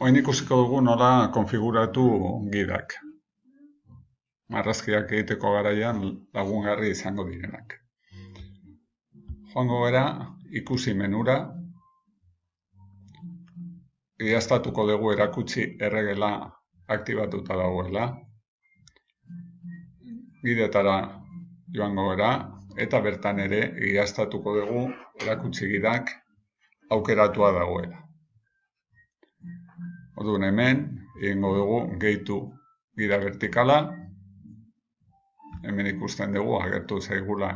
Oin ikusiko dugu nola konfiguratu gidak. Marrazkiak egiteko garaian lagungarri izango direnak. Joango gara ikusi menura. Iaztatuko dugu erakutsi erregela aktibatuta dagoela. Gidetara joango gara eta bertan ere iaztatuko dugu erakutsi gidak aukeratua dagoela. Orduan hemen, egingo dugu gehitu gida vertikala. Hemen ikusten dugu agertu zaigula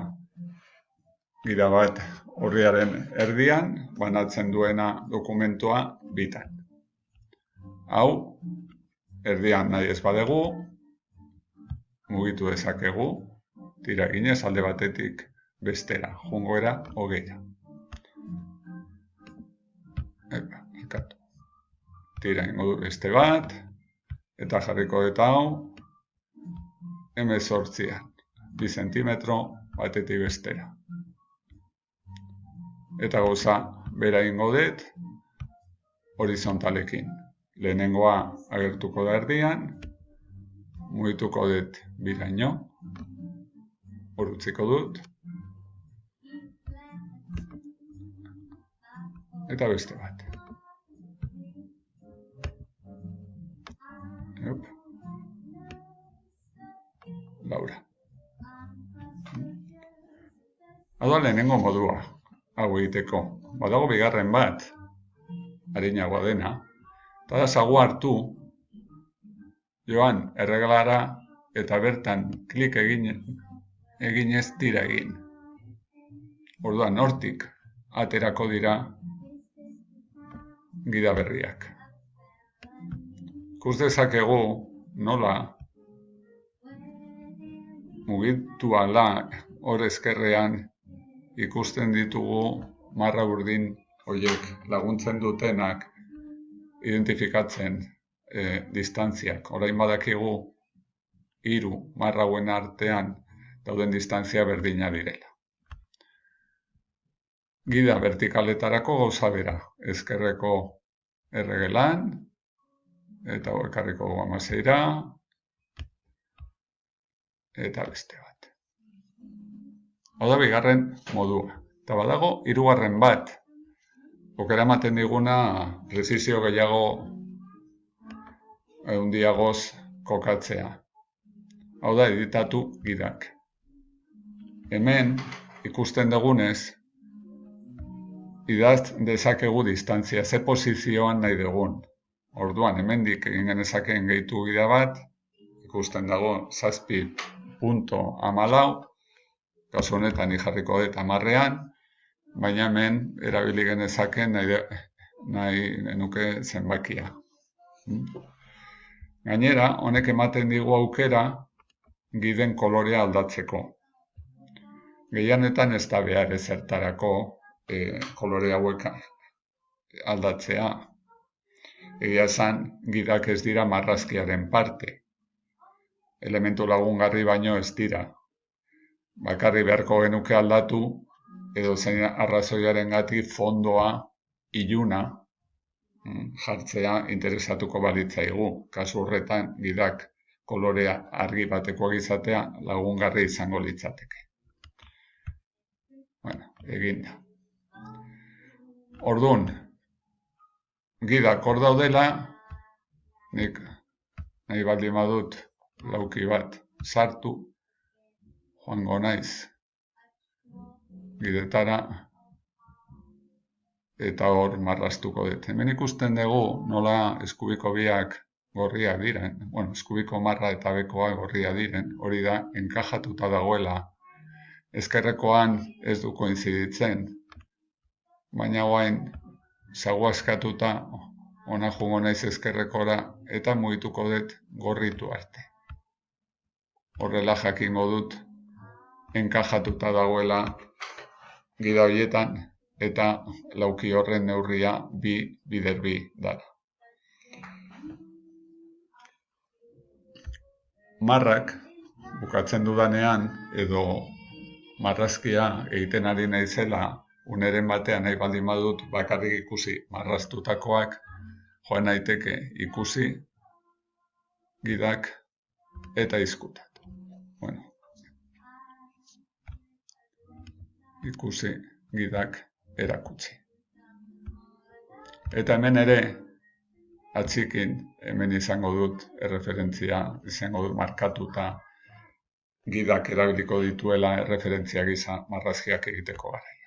gida bat horriaren erdian, banatzen duena dokumentua bitan. Hau, erdian nahi ez badegu, mugitu dezakegu, tira ginez alde batetik bestera, jungoera hogeira. Epa, tira ingo du beste bat, eta jarriko eta hau, emezortzian, bi zentimetro batetik bestera. Eta goza, bera ingo dut, horizontalekin. Lehenengoa agertuko da erdian, mugituko dut biraino, horutziko dut, eta beste bat. Laura. Hau lehenengo modua, hau egiteko. Badago bigarren bat, harinagoa dena, eta da zagu hartu, joan erregalara eta bertan klik egin, egin ez tira egin. Orduan, hortik aterako dira gida berriak. Kus dezakegu nola mugitu ala hor ezkerrean ikusten ditugu marra burdin horiek laguntzen dutenak identifikatzen e, distantziak. Orain badakigu hiru marrauen artean dauden distantzia berdina direla. Gida vertikaletarako gauza bera, ezkerreko erregelan, eta ekarriko amaseira, eta beste bat. Hau da bigarren modua. Eta badago, hirugarren bat. Okera ematen diguna, prezizio gehiago eundiagoz kokatzea. Hau da, editatu gidak. Hemen, ikusten dugunez, idaz dezakegu distantzia, ze pozizioan nahi dugun. Orduan, hemendik egin genezakeen gehitu gida bat, ikusten dago, zazpi punto amalau, kasu honetan jarriko dut amarrean, baina hemen erabili genezaken nahi, nahi nuke zenbakia. Gainera, honek ematen digu aukera giden kolorea aldatzeko. Gehianetan ez da behar ezertarako e, kolore hauek aldatzea. Egia esan, gidak ez dira marrazkiaren parte elementu lagungarri baino ez dira. Bakarri beharko genuke aldatu, edo zein arrazoiaren gati fondoa iluna mm, jartzea interesatuko balitzaigu. Kasu horretan, gidak kolorea argi bateko izatea lagungarri izango litzateke. Bueno, egin da. Orduan, gidak hor daudela, nik nahi baldin badut lauki bat sartu joango naiz. Bidetara. Eta hor marrastuko dut. Hemen ikusten dugu nola eskubiko biak gorria diren, bueno, eskubiko marra eta bekoa gorria diren, hori da, enkajatuta dagoela. Ezkerrekoan ez du koinziditzen, baina guain, zagoa eskatuta, ona jungo naiz ezkerrekora, eta mugituko dut gorritu arte horrela jakingo dut enkajatuta dagoela gida horietan eta lauki horren neurria bi bider bi dara. Marrak bukatzen dudanean edo marrazkia egiten ari naizela uneren batean nahi baldin badut bakarrik ikusi marraztutakoak joan naiteke ikusi gidak eta izkutat. Bueno, ikusi gidak erakutsi. Eta hemen ere, atxikin, hemen izango dut erreferentzia, izango dut markatuta gidak erabiliko dituela erreferentzia gisa marrazkiak egiteko gara.